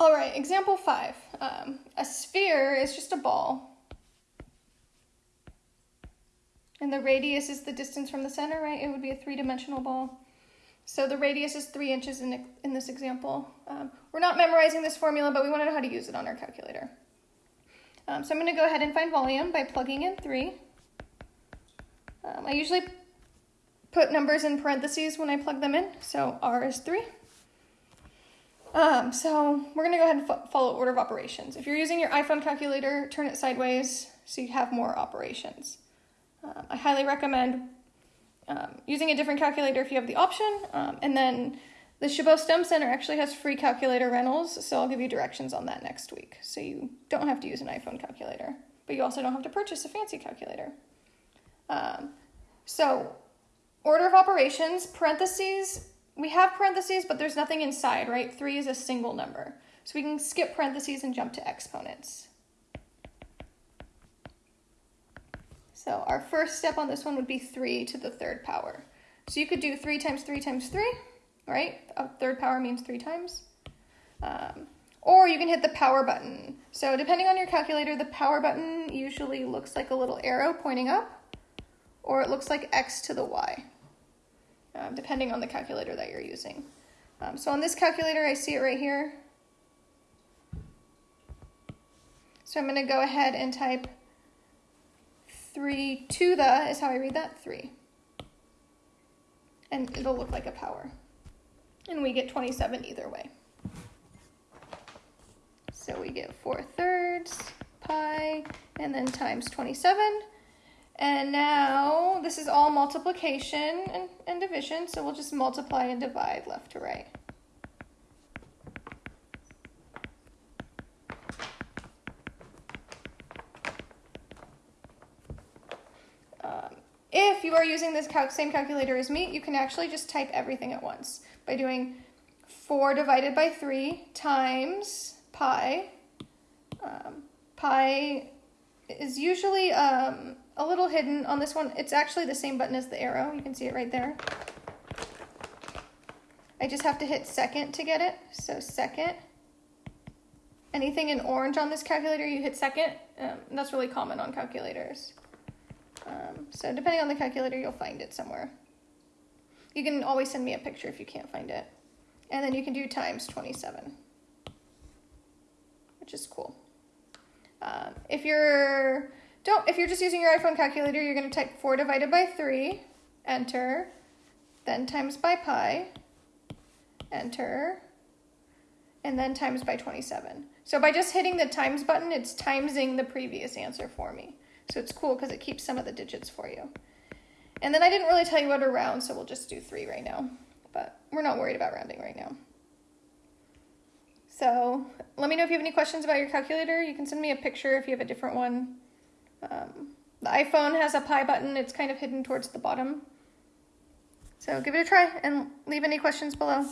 All right, example five. Um, a sphere is just a ball. And the radius is the distance from the center, right? It would be a three-dimensional ball. So the radius is three inches in, in this example. Um, we're not memorizing this formula, but we want to know how to use it on our calculator. Um, so I'm going to go ahead and find volume by plugging in three. Um, I usually put numbers in parentheses when I plug them in, so R is three. Um, so we're going to go ahead and fo follow order of operations. If you're using your iPhone calculator, turn it sideways so you have more operations. Um, I highly recommend um, using a different calculator if you have the option. Um, and then the Chabot STEM Center actually has free calculator rentals, so I'll give you directions on that next week. So you don't have to use an iPhone calculator, but you also don't have to purchase a fancy calculator. Um, so order of operations, parentheses, we have parentheses, but there's nothing inside, right? Three is a single number. So we can skip parentheses and jump to exponents. So our first step on this one would be 3 to the third power. So you could do 3 times 3 times 3, right? A third power means 3 times. Um, or you can hit the power button. So depending on your calculator, the power button usually looks like a little arrow pointing up, or it looks like X to the Y um, depending on the calculator that you're using. Um, so on this calculator, I see it right here. So I'm going to go ahead and type 3 to the, is how I read that, 3. And it'll look like a power. And we get 27 either way. So we get 4 thirds pi and then times 27. And now this is all multiplication and, and division, so we'll just multiply and divide left to right. Um, if you are using this cal same calculator as me, you can actually just type everything at once by doing 4 divided by 3 times pi. Um, pi is usually um, a little hidden on this one. It's actually the same button as the arrow. You can see it right there. I just have to hit second to get it. So second. Anything in orange on this calculator, you hit second. Um, that's really common on calculators. Um, so depending on the calculator, you'll find it somewhere. You can always send me a picture if you can't find it. And then you can do times 27, which is cool. Um, if you're don't, if you're just using your iPhone calculator, you're going to type 4 divided by 3, enter, then times by pi, enter, and then times by 27. So by just hitting the times button, it's timesing the previous answer for me. So it's cool because it keeps some of the digits for you. And then I didn't really tell you how to round, so we'll just do 3 right now. But we're not worried about rounding right now. So let me know if you have any questions about your calculator. You can send me a picture if you have a different one. Um, the iPhone has a pi button. It's kind of hidden towards the bottom. So give it a try and leave any questions below.